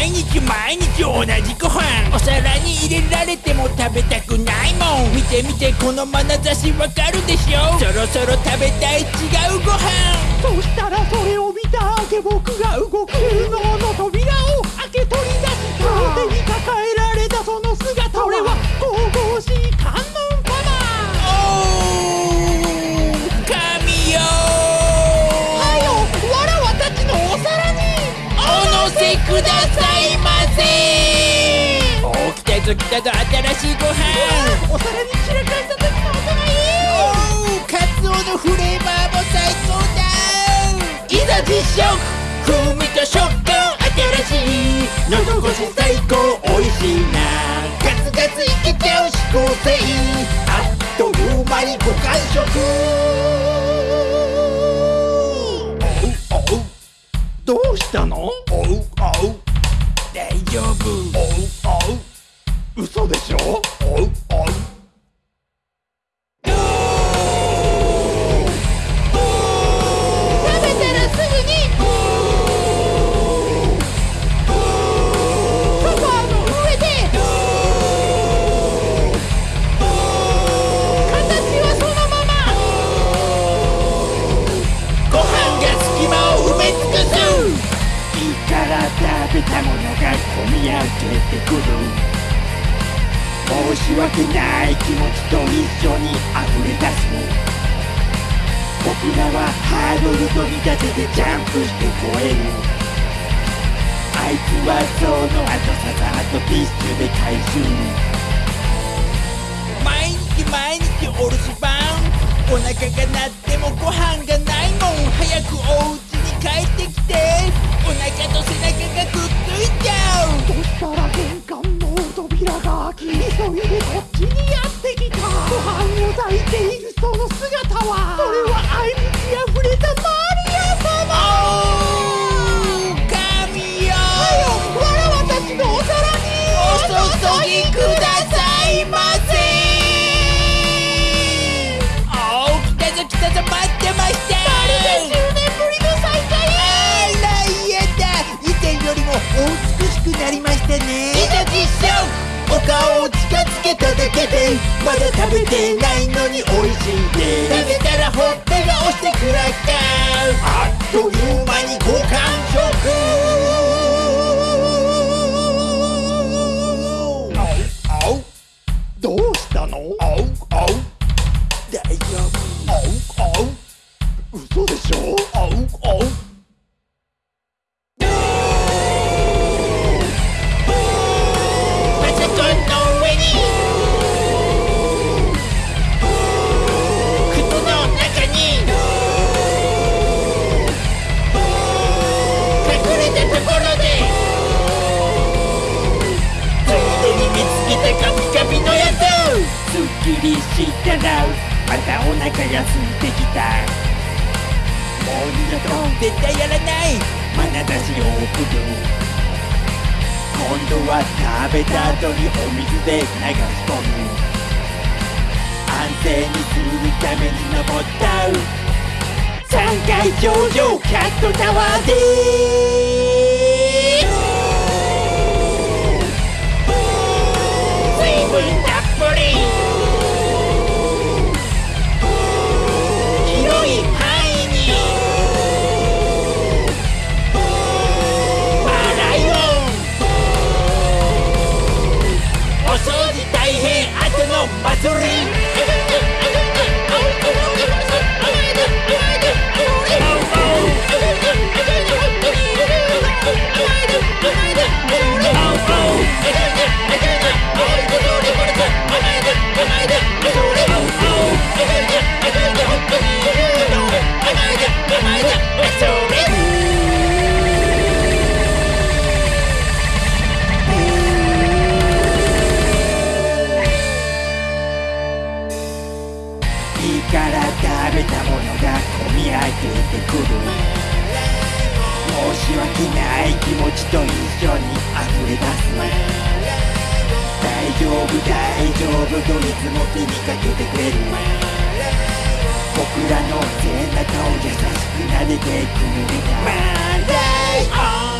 毎日毎日同じご飯。お皿に入れられても食べたくないもん。見て見てこの眼差しわかるでしょ。そろそろ食べたい違うご飯。どうしたお乗せくださいませおー来たぞ来たぞ新しいご飯お皿に散らかした時の音がいいおーカツオのフレーバーも最高だいざ実食風味と食感新しい喉越し最高美味しいなガツガツいけちゃう指向性あっという間にご完食どうしたの？おべたものが込み上げてくる申し訳ない気持ちと一緒に溢れ出す僕らはハードルと見立ててジャンプして越える。あいつはその後さざっとティッシュで回収。毎日毎日お留守番。お腹が鳴ってもご飯がないもん。早くお家お美しくなりましたね。いざ実証お顔を近づけただけでまだ食べてないのに美味しいで食べたらほっぺが押してくらかあっという間にご完食。どうしたの？おうおう大丈夫。おうおう嘘でしょ？おうおうつすっきりした。らまたお腹が空いてきた。もう二度と絶対やらない。眼差しを送る。今度は食べた後にお水で流し込む。安静にするために登った。3階頂上キャットタワーで込み上げてくる申し訳ない気持ちと一緒に溢れ出す大丈夫大丈夫といつも気にかけてくれる僕らの背中を優しく撫でてくれたマーライオン